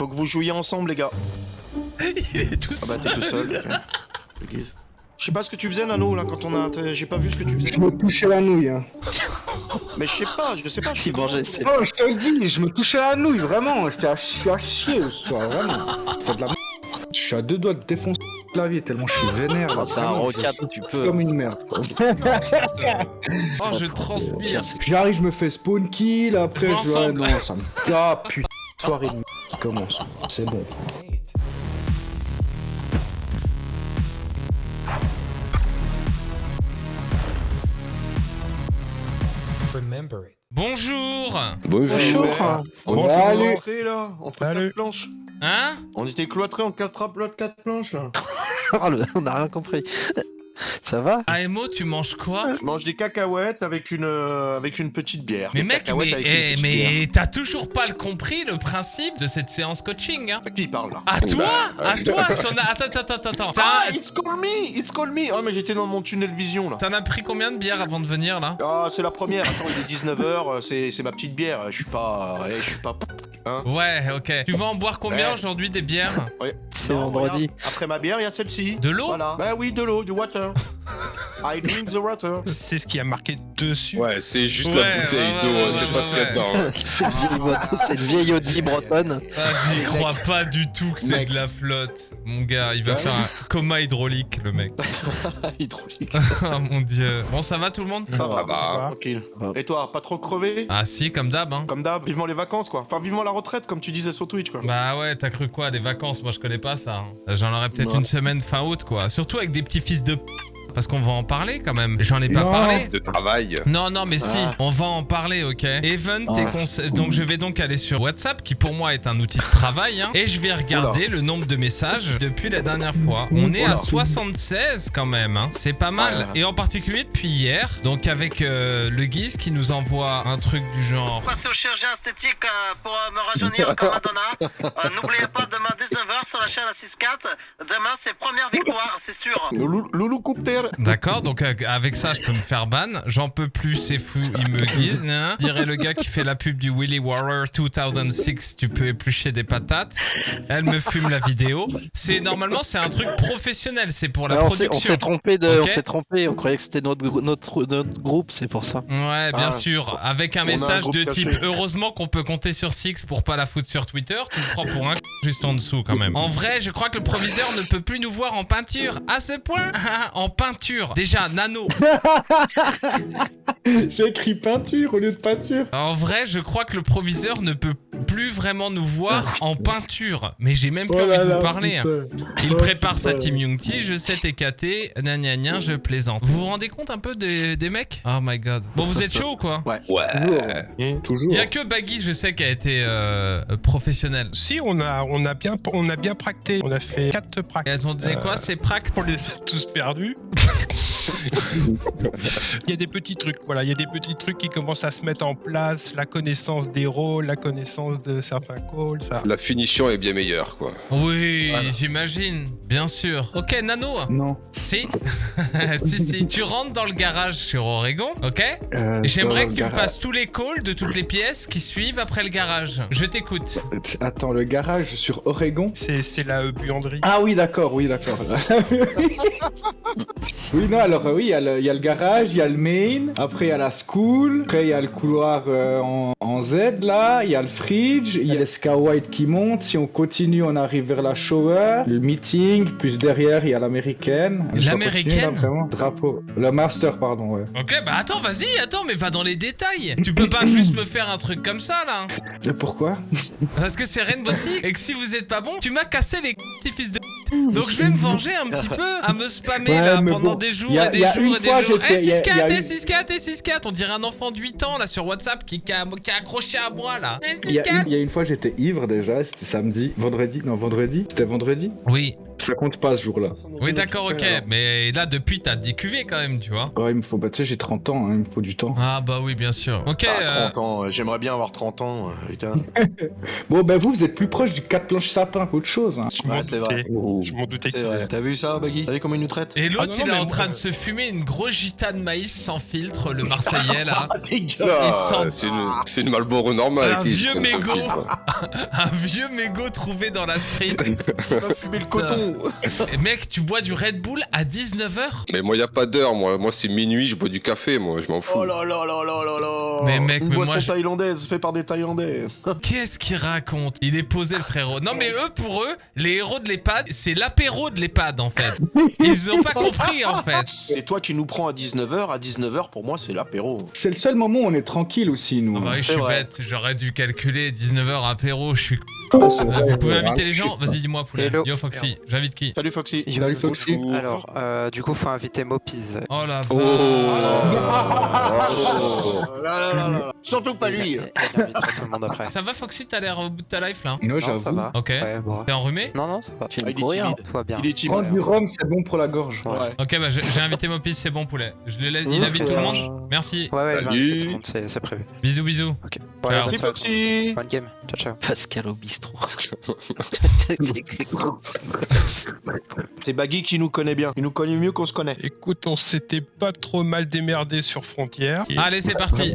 Faut que vous jouiez ensemble, les gars. Il est tout Ah bah, seul. t'es tout seul. Je sais pas ce que tu faisais, Nano, là, quand on a. J'ai pas vu ce que tu faisais. Je me touchais la nouille. Hein. Mais je sais pas, je sais pas. Je Il mangeait ses... Oh, je te le dis, je me touchais la nouille, vraiment. J'étais à, je suis à chier ce soir, vraiment. De la Je suis à deux doigts de défoncer le clavier tellement je suis vénère. là, Ah, c'est un suis tu peux. Comme une merde. quoi. Oh, je transpire. J'arrive, je me fais spawn kill, après je non, ça me ah putain, soirée de m- qui commence. C'est bon. Bonjour Bonjour. On Salut. cloîtrés, là, entre quatre planches. Hein? On était cloîtrés en quatre quatre quatre planches, là. Oh, le- On a rien compris. Ça va AMO, tu manges quoi Je mange des cacahuètes avec une, euh, avec une petite bière. mais Des mec, mais, eh, t'as toujours pas le compris le principe de cette séance coaching, hein. À qui il parle, là À toi Bah, À toi as... Attends, attends, attends, attends. Ah, it's call me It's call me Oh, mais j'étais dans mon tunnel vision, là. T'en as pris combien de bières avant de venir, là Ah, c'est la première. Attends, il est 19h, c'est c'est ma petite bière. Je suis pas... je suis pas... Hein Ouais, ok. Tu vas en boire combien Ouais. aujourd'hui des bières C'est Non, vendredi. regarde, Après ma bière, il y a celle-ci. De l'eau Voilà. Bah oui, de l'eau, du water. I drink the water. C'est ce qui a marqué dessus. Ouais, c'est juste Ouais, la bouteille ouais, d'eau, ouais, hein, c'est ouais, pas ce qu'il y a ouais. dedans. hein. C'est une vieille c'est Audi bretonne. Ah, J'y crois pas du tout que c'est de la flotte. Mon gars, il va Ouais. faire un coma hydraulique, le mec. Hydraulique. Ah mon dieu. Bon, ça va tout le monde Ça va, Ah bah. tranquille. Et toi, pas trop crevé? Ah si, comme d'hab, hein. Comme d'hab, vivement les vacances, quoi. Enfin, vivement la retraite, comme tu disais sur Twitch, quoi. Bah ouais, t'as cru quoi Des vacances? Moi je connais pas ça. hein. J'en aurais peut-être Ouais. une semaine fin août quoi. Surtout avec des petits fils de p... Parce qu'on va en parler quand même. J'en ai pas Non. parlé. De travail. Non, non, mais si, Ah. on va en parler, ok? Event Ah. et conse- Donc je vais donc aller sur WhatsApp, qui pour moi est un outil de travail, hein, et je vais regarder le nombre de messages depuis la dernière fois. On est à Oula. 76 quand même, hein. c'est pas mal. Ah. Et en particulier depuis hier, donc avec euh, le Guise qui nous envoie un truc du genre... Passez au chirurgien esthétique euh, pour euh, me rajeunir comme Madonna. Euh, N'oubliez pas, demain 19h sur la chaîne à 6-4. Demain, c'est première victoire, c'est sûr. Loulou. D'accord, donc euh, avec ça, je peux me faire ban. J'en peux plus, c'est fou, il me guise. hein. Dirait le gars qui fait la pub du Willy Warrior 2006, tu peux éplucher des patates. Elle me fume la vidéo. C'est normalement, c'est un truc professionnel, c'est pour la Ah, on s'est- on production. s'est trompé de, on s'est trompé. On croyait que c'était notre, notre, notre groupe, c'est pour ça. Ouais, bien Ah. sûr. Avec un On a un message de type heureusement qu'on peut compter sur Six pour pas la foutre sur Twitter. Tu me prends pour un juste en dessous quand même. En vrai, je crois que le proviseur ne peut plus nous voir en peinture. À ce point En peinture. Déjà, Nano. J'ai écrit peinture au lieu de peinture. En vrai, je crois que le proviseur ne peut plus vraiment nous voir en peinture. Mais j'ai même plus Oh envie là de là, vous parler. hein. putain. Il Oh, prépare sa team Yungti, je sais TKT, gna gna gna, je plaisante. Vous vous rendez compte un peu des, des mecs? Oh my god. Bon, vous êtes chaud ou quoi? Ouais. Toujours. Toujours. Il y a que Baggy, je sais, qui a été euh, professionnel. Si, on a, on a bien, on a bien practé. On a fait 4 Et pracs. elles ont donné quoi C'est pract On les a tous perdus. il y a des petits trucs, voilà. Il y a des petits trucs qui commencent à se mettre en place. La connaissance des rôles, la connaissance de certains calls, ça. La finition est bien meilleure, quoi. Oui, j'imagine, bien sûr. Ok, Nano Non. Si Si, si. Tu rentres dans le garage sur Oregon, ok Euh, J'aimerais que tu me fasses tous les calls de toutes les pièces qui suivent après le garage. Je t'écoute. Attends, le garage sur Oregon C'est c'est la euh, buanderie. Ah oui, d'accord, oui, d'accord. oui, non, alors euh, oui, il y, a le- il y a le garage, il y a le main, après il y a la school, après il y a le couloir euh, en, en Z là, il y a le fridge, il y a les White qui montent, si on continue on arrive vers la shower, le meeting, plus derrière il y a l'américaine. L'américaine vraiment Drapeau. Le master, pardon, ouais. Ok, bah attends, vas-y, attends, mais va dans les détails. Tu peux pas juste me faire un truc comme ça là. Et pourquoi? Parce que c'est Rainbow Six et que si vous êtes pas bon, tu m'as cassé les fils de. Donc je vais me venger un petit peu à me spammer Ouais, là pendant bon, des jours a- et des jours et des jours. Eh j'étais- y a- y a 6-4, eh eu- 6-4, eh 6-4, on dirait un enfant de 8 ans là sur WhatsApp qui, qui a, qui a accroché à moi là. Il y, a 6-4. une, il y a une fois j'étais ivre déjà, c'était samedi, vendredi, non vendredi, c'était vendredi. Oui. Ça compte pas ce jour-là. Oui, d'accord, ok. Mais là, depuis, t'as 10 QV quand même, tu vois. Ouais, il me faut, bah, tu sais, j'ai 30 ans, hein, il me faut du temps. Ah, bah oui, bien sûr. Ok. Ah, euh, 30 ans, euh, j'aimerais bien avoir 30 ans, euh, putain. Bon, bah, vous, vous êtes plus proche du 4 planches sapin qu'autre chose. Hein. Je m'en Ouais, c'est doutais. Oh. Je m'en. T'as vu ça, Baggy T'as vu comment il nous traite Et l'autre, Ah il est en train de euh, se fumer une grosse gita de maïs sans filtre, le Marseillais, là. Ah, Il sent- Ah, c'est une, c'est une Marlboro normale. Un vieux mégot. Un vieux mégot trouvé dans la street. Il va fumer le coton Mec, tu bois du Red Bull à 19h Mais moi, y a pas d'heure. Moi, moi c'est minuit, je bois du café. Moi, je m'en fous. Oh là là là là là là Mais mec, Une mais boisson moi, je- thaïlandaise faite par des Thaïlandais Qu'est-ce qu'il raconte? Il est posé le frérot. Non mais eux, pour eux, les héros de l'EHPAD, c'est l'apéro de l'EHPAD en fait. Ils ont pas compris en fait. C'est toi qui nous prends à 19h, à 19h pour moi c'est l'apéro. C'est le seul moment où on est tranquille aussi, nous. Ah bah oui, je C'est suis vrai. bête, j'aurais dû calculer 19h apéro, je suis... C'est Euh, vrai, vous pouvez inviter les gens? Vas-y, dis-moi, poulet. Hello. Yo, Foxy, j'invite qui Salut Foxy Salut, Foxy. Alors, euh, du coup, faut inviter Mopiz. Oh la vache Oh. Oh. Surtout pas lui Et il invitera tout le monde après. Ça va Foxy, t'as l'air au bout de ta life là Ouais, Non, j'avoue. ça va. Ok. Ouais, bon. T'es enrhumé Non, non, ça va. Ah, il est timide. Tout va bien. Il est timide. Prendre du rhum, c'est bon pour la gorge. Ouais. Ok, bah j'ai j'ai invité Mopis, c'est bon poulet. Je le laisse, il Mmh, invite tout le monde Merci. Ouais, ouais, inviter tout le monde, c'est prévu. Bisous, bisous. Ok. Merci. Foxy Bonne game. Ciao, ciao. Pascal au bistrot. C'est Baggy qui nous connaît bien. Il nous connaît mieux qu'on se connaît. Écoute, on s'était pas trop mal démerdé sur Frontière. Et- Allez, c'est parti.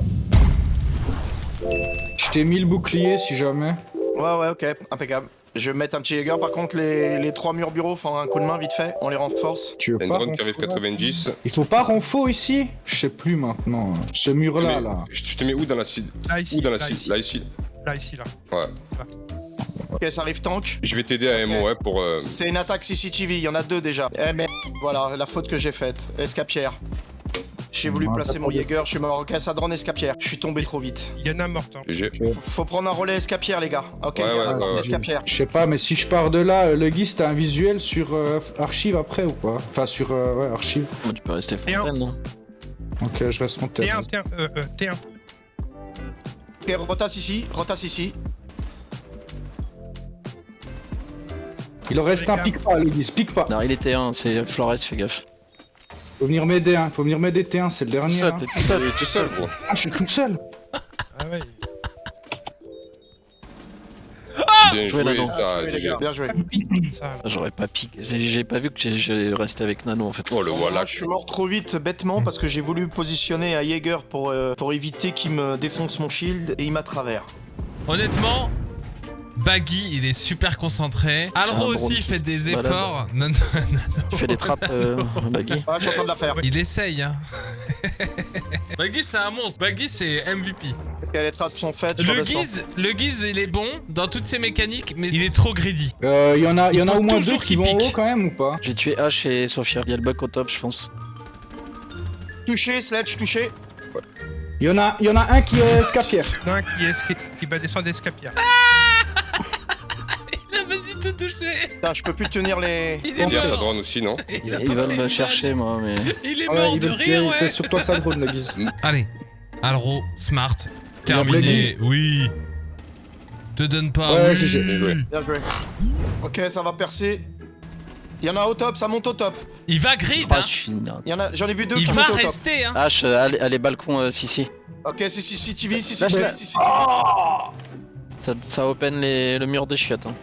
Je t'ai mis le bouclier si jamais. Ouais ouais ok, impeccable. Je vais mettre un petit Jäger par contre les, les trois murs bureaux font un coup de main vite fait, on les renforce. Tu veux pas drone qui arrive renfo, là 90. Il faut pas renfort ici? Je sais plus maintenant. Ce mur-là, là. Je te mets où dans la cible Là, ici. Où dans la là, cible ici. Là, ici. Là, ici, là. Ouais. Ok ça arrive tank. Je vais t'aider à MO, ouais, pour. euh, C'est une attaque CCTV, il y en a deux déjà. Eh mais voilà, la faute que j'ai faite. Escapière. J'ai voulu placer mon Jäger, je suis mort. Ok, ça drone escapière. Je suis tombé trop vite. Il y en a mort. hein. Faut prendre un relais escapière les gars. Ok, Ouais, il y a ouais, un ouais, drone ouais. escapière. Je sais pas, mais si je pars de là, euh, le guise, t'as un visuel sur euh, archive après ou pas Enfin, sur euh, ouais, archive. Bon, tu peux rester fontaine, non? Ok, je reste mon tête. T1, T1, euh, euh, T1. Ok, rotasse ici, rotasse ici. Il en reste un, pique pas, le guise, pique pas. Non, il était un, c'est Flores, fais gaffe. Faut venir m'aider, hein. Faut venir m'aider, T1, c'est le Tout dernier. seul, hein. t'es tout seul. Est tout seul, gros. Ah, je suis tout seul. Ah ouais. Bien joué, joué, Nano. ça. Bien joué, les GG. gars, bien joué. J'aurais pas piqué. J'ai pas vu que j'ai- resté avec Nano en fait. Oh, le voilà. Moi, je suis mort trop vite bêtement parce que j'ai voulu positionner un Jäger pour, euh, pour éviter qu'il me défonce mon shield et il m'a travers. Honnêtement, Baggy, il est super concentré. Alro Ah, aussi fait des efforts. Non, non, Tu fais des trappes, euh, Baggy Ouais, je suis en train de la faire. il essaye. Hein. Baggy, c'est un monstre. Baggy, c'est MVP. Ok, les trappes sont faites. Le guise, le guise, il est bon dans toutes ses mécaniques, mais il est trop greedy. Euh, y en a, y Il en a au moins deux qui vont haut quand même ou pas? J'ai tué H et Sophia. Il y a le bug au top, je pense. Touché, sledge, touché. Y en a, y en a un qui est escapière. Il y en a un qui, est, qui, va descendre d'escapière. Il Putain, je peux plus tenir les. Il est Il y a sa mort. drone aussi, non Ils veulent me chercher, moi, mais. Il est Ouais, mort il de veut- rire, C'est ouais. sur toi que ça drone, le guise. Allez, Alro, smart, Il a terminé. Oui. Te donne pas. Ouais, oui. GG. Bien joué. Bien joué. Ok, ça va percer. Il y en a au top, ça monte au top. Il va grid, Ah, hein. je suis nain. Il y en a, j'en ai vu deux Il qui va montent au top. rester, hein. H, euh, allez, allez, balcon, euh, si, si. Ok, si, si, si, TV, si, si, Lâche TV, la- si, si, TV. Ça, ça open les, le mur des chiottes. Hein.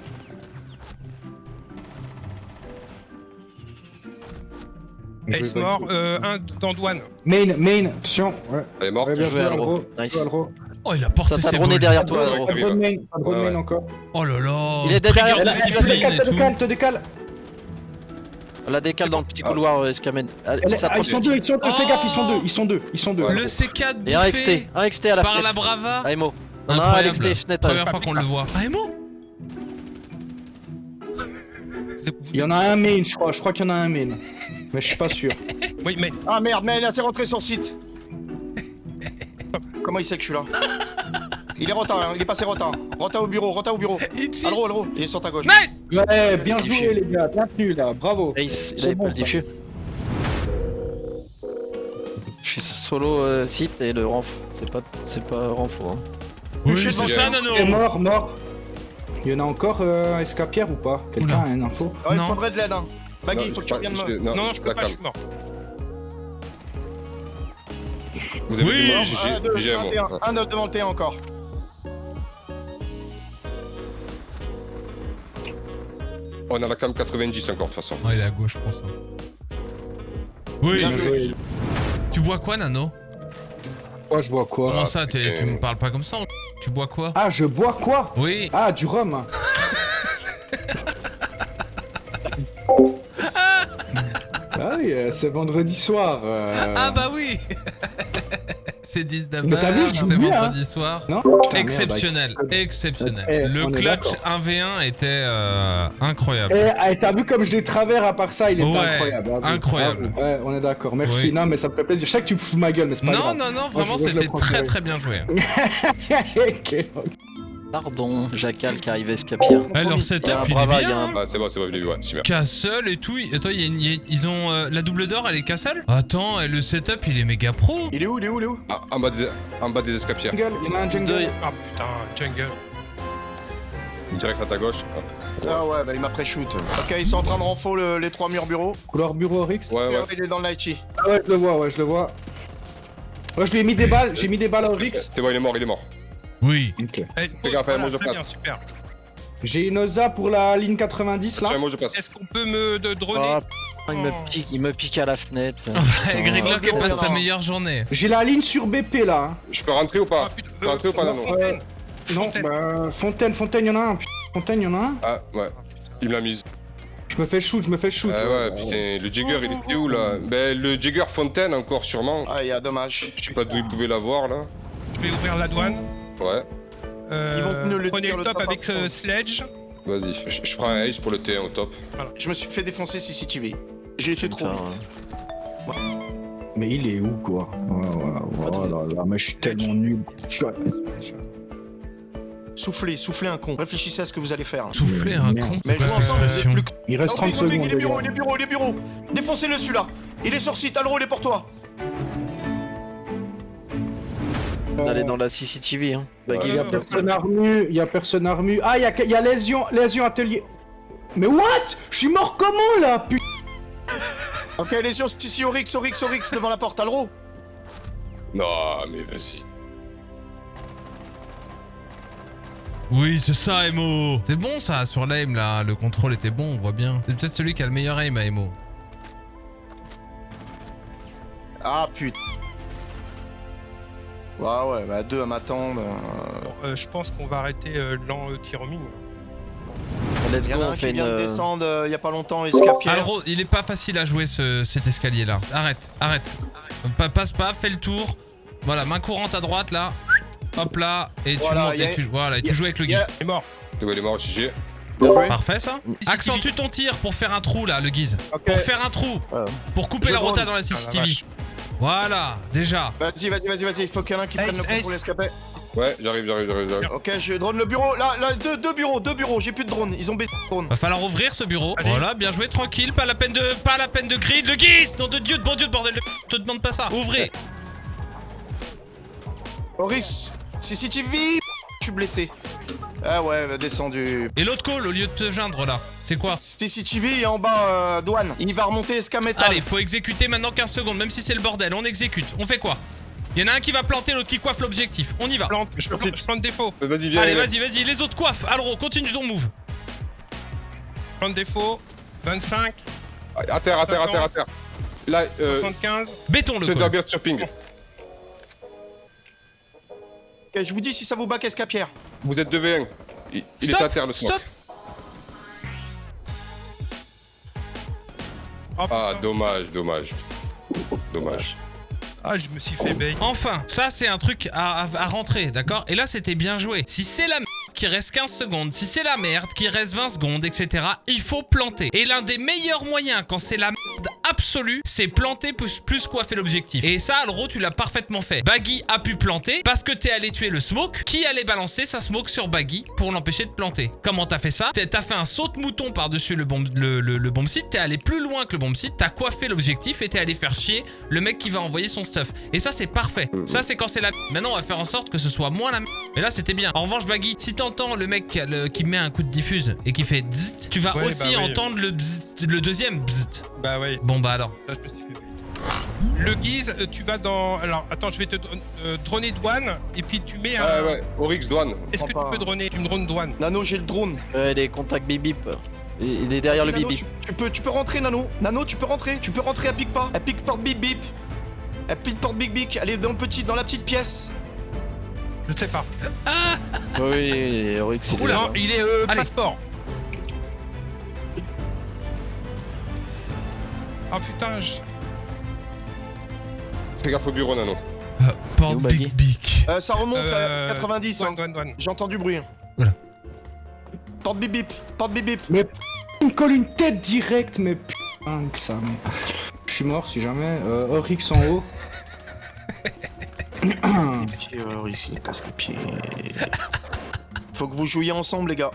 Ace mort, euh, un dans douane. Main, main, attention. Ouais, Elle est morte. ouais bien joué, Alro. Nice. Oh, il a porté ses balles. derrière toi, Alro. Pas de drone main, pas de main encore. Oh là là. Il est derrière, a- Te décale, te décale, te décale. La décale dans le petit Ah. couloir, euh, Escamen. Ah, ils sont deux, ils sont deux, fais gaffe, ils sont deux, ils sont deux, ils sont deux. Le C4 Et un XT, un XT à la par la Brava. AMO. On a un Incroyable. XT, fenêtre. Première fois qu'on le voit. Ah, Emo Il y en a un main, je crois, je crois qu'il y en a un main. Mais je suis pas sûr. Oui, mais Ah merde, mais là c'est rentré sur site. Comment il sait que je suis là? Il est retard, hein, il est passé retard. Rota au bureau, rota au bureau. Alro, Alro, il est sur ta gauche. Nice Ouais, bien Diffus. joué les gars, bien tenu là, bravo. Ace, avait bon, pas le diffus. Je suis solo euh, site et le renf. C'est pas, c'est pas renfo. Hein. Oui, Touché c'est devant ça. Nano Et mort, mort. Il y en a encore euh, Escapière ou pas? Quelqu'un a une info? Ah, il me faudrait de l'aide, hein. Baggy, il faut que tu reviennes je-. Non, Non, je je peux pas, je suis mort. Vous avez Oui, j'ai- J'ai 1, 2, j'ai un mot. 21, 1, 9 devant le T1 encore. On a la cam 90 encore de toute façon. Ouais, il est à gauche, je pense. hein. Oui, Bien joué. tu bois quoi, Nano? Moi, je bois quoi? Comment ça, putain. tu me parles pas comme ça Tu bois quoi? Ah, je bois quoi? Oui. Ah, du rhum Ah euh, c'est vendredi soir. euh. Ah bah oui C'est 10 Mais t'as vu, d'abord, je c'est joue bien, vendredi soir. Non Putain, merde, Exceptionnel, exceptionnel. Eh, le clutch d'accord. 1v1 était euh, incroyable. Eh, eh, t'as vu comme je l'ai travers à part ça, il était Ouais, incroyable. bravo, incroyable. bravo. Ouais, on est d'accord. Merci. Oui. Non, mais ça me fait plaisir. Je sais que tu me fous ma gueule, mais c'est pas Non, grave. non, non, vraiment, c'était très très bien joué. Pardon, Jacal qui arrive à Escapia. Eh, leur Il y a setup, un il est bien. Ah, c'est bon, c'est bon, je l'ai vu, ouais, super. Castle et tout. Attends, il y a une- il y a- ils ont euh, la double d'or, elle est Castle Attends, et le setup, il est méga pro. Il est où, il est où, il est où? Ah, en, bas des, en bas des escapières. Jungle, il y en a un jungle. Deux. Ah putain, jungle. Direct à ta gauche. Ah, Ah ouais, bah il m'a pré-shoot. Ok, ils sont en train de renfo le- les trois murs bureaux. Couleur bureau Rix? Ouais, ouais. Il est dans le Naichi. Ah ouais, je le vois, ouais, je le vois. Ouais, je lui ai mis des balles, j'ai mis des balles au Rix. C'est bon, il est mort, il est mort. Oui. Ok. Eh, gaffe, voilà, moi, je très passe. bien, super. J'ai une OSA pour la ligne 90 là. Tiens, moi je passe. Est-ce qu'on peut me de droner? Ah, putain, il me pique, il me pique à la fenêtre. Ok, elle passe sa non. meilleure journée. J'ai la ligne sur BP là. hein. Je peux rentrer ou Ah pas putain, Faut rentrer ou pas, Nano? Fontaine. Non, Fontaine. bah Fontaine, Fontaine, y'en a un. putain, Fontaine, y'en a un. Ah, ouais. Il me l'a mise. Je me fais shoot, je me fais shoot. Ah ouais, putain, le Jagger il était où là? Ben le Jagger Fontaine encore sûrement. Ah, il y a dommage. Je sais pas d'où il pouvait l'avoir là. Je vais ouvrir la douane. Ouais, Euh, Ils vont nous le prenez dire, le le top top avec après. ce sledge. vas-y. Je, je prends un ace pour le T1 au top. Je me suis fait défoncer CCTV. J'ai été trop Putain, vite. Mais il est où quoi? Ouais, ouais, ouais, là, là, mais je suis tellement nul. Soufflez, soufflez un con. Réfléchissez à ce que vous allez faire. Souffler un con. Mais jouez ensemble, vous êtes plus. Il reste Oh, 30 Big, secondes. Il est les bureau, gars. il est bureau, il est bureau. Défoncez-le celui-là. Il est sur site, Alro, il est pour toi. D'aller dans la CCTV, hein. Baggy, Il y a personne armu, il y a personne armu. Ah, il y a, il y a lésion, lésion atelier. Mais what? Je suis mort comment là putain Ok, yeux, c'est ici, Oryx, Oryx, Oryx, devant la porte, Alro. Non, mais vas-y. Oui, c'est ça, Emo. C'est bon ça, sur l'aim là. Le contrôle était bon, on voit bien. C'est peut-être celui qui a le meilleur aim à Emo. Ah putain. Ouais, ouais, bah deux à m'attendre. euh, Bon, euh, je pense qu'on va arrêter euh, l'an euh, tir au mine. let's Il y go, en a on un fait qui vient de une. descendre euh, il y a pas longtemps, Escapière. Alro, il est pas facile à jouer ce, cet escalier là. Arrête, arrête. Pa- passe pas, fais le tour. Voilà, main courante à droite là. Hop là, et tu Voilà, montes, et tu, voilà, et tu joues avec le guide. a- Il est mort. Il est mort, GG. Parfait ça Accentue ton tir pour faire un trou là, le guise. Pour faire un trou. Pour couper Je la rota dans la Ah, la CCTV. Voilà, déjà. Vas-y, vas-y, vas-y, vas-y. Il faut qu'il y en ait un qui prenne le contrôle ace. escapé. Ouais, j'arrive, j'arrive, j'arrive, j'arrive. Ok, je drone le bureau. Là, là, deux, deux bureaux, deux bureaux. J'ai plus de drone. Ils ont baissé le drone. Va falloir ouvrir ce bureau. Allez. Voilà, bien joué, tranquille, pas la peine de pas la peine de grid, le guise Nom de Dieu, de bon Dieu, de bordel de je te demande pas ça. Ouvrez. Oryx, CCTV. Je suis blessé. Ah ouais, descendu. Et l'autre call au lieu de te geindre là, c'est quoi CCTV est en bas, euh, douane. Il va remonter escamétal. Allez, faut exécuter maintenant 15 secondes, même si c'est le bordel, on exécute. On fait quoi Il y en a un qui va planter, l'autre qui coiffe l'objectif. On y va. Plante, je, plante- je plante défaut. Euh, Vas-y, viens. Allez, vas-y, vas-y, les autres coiffent. Alro, continue ton move. Plante défaut. 25, À terre, à terre, à terre, à terre. Là, euh, 75. Béton le call. Thunderbird sur ping. Ok, je vous dis si ça vous back escapière. Vous êtes 2v1. Il, il est à terre le smoke. Stop Ah, dommage, dommage. Dommage. Ah, je me suis fait bait. Enfin, ça c'est un truc à, à- rentrer, d'accord? Et là c'était bien joué. Si c'est la merde qui reste 15 secondes, si c'est la merde qui reste 20 secondes, etc., il faut planter. Et l'un des meilleurs moyens quand c'est la merde absolue, c'est planter plus, plus coiffer l'objectif. Et ça, Alro, tu l'as parfaitement fait. Baggy a pu planter parce que t'es allé tuer le smoke, qui allait balancer sa smoke sur Baggy pour l'empêcher de planter? Comment t'as fait ça? T'as fait un saut de mouton par-dessus le bomb, le, le bomb site, t'es allé plus loin que le bomb site, t'as coiffé l'objectif et t'es allé faire chier le mec qui va envoyer son stuff. Et ça, c'est parfait. Ça, c'est quand c'est la Maintenant, on va faire en sorte que ce soit moins la Mais là, c'était bien. En revanche, Baggy, si t'entends le mec qui, a le- qui met un coup de diffuse et qui fait bzzzt, tu vas Ouais, aussi bah oui. entendre le, bzzzt- le deuxième bzzzt. Bah ouais, Bon, bah alors. là je me suis fait. Le guise, euh, tu vas dans. Alors attends, je vais te euh, droner douane et puis tu mets un. Ouais, ouais, Oryx douane. Est-ce que tu peux droner Tu me drones douane? Nano, j'ai le drone. Ouais, les contacts bip bip. Il est derrière le bip bip. tu, tu peux, tu peux rentrer, Nano. Nano, tu peux rentrer. Tu peux rentrer, elle pique pas. Elle pique porte bip bip. Elle pique porte bip bip. Elle est dans, le petit, dans la petite pièce. Je sais pas. Oui, Oryx, il est Oula. là. Non, il est euh, Allez. passeport. Ah putain, je... Fais gaffe au bureau, Nano. Porte où, Baggy Big Big. Euh, ça remonte Euh, à 90. douane, hein. J'entends du bruit. Oula. Porte bip bip. Porte bip bip. Mais p- il me colle une tête directe, mais putain que ça. mais- Je suis mort si jamais. Euh, Oryx en haut. Alors ici, il casse les pieds. Faut que vous jouiez ensemble, les gars.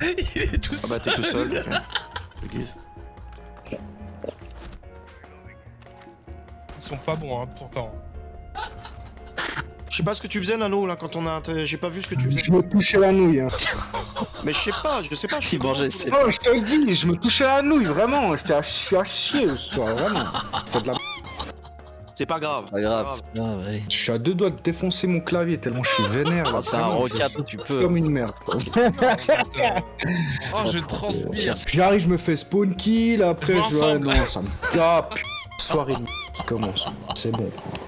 Il est tout Ah bah, t'es tout seul. Ils sont pas bons, hein, pourtant. Je sais pas ce que tu faisais, Nano, là, quand on a. J'ai pas vu ce que tu faisais. Je me touchais la nouille. Hein. Mais je sais pas, je sais pas. Je ses. Oh, je te le dis, je me touchais la nouille, vraiment. J'étais à, je suis à chier ce soir, vraiment. C'est de la... C'est pas grave. Pas grave, c'est ouais. Je suis à deux doigts de défoncer mon clavier tellement je suis vénère. Là, Ah, C'est un je- tu peux. Comme une merde. quoi. Oh, je transpire. J'arrive, je me fais spawn kill, après je non, ça me tape. Soirée de qui commence. C'est bon. quoi.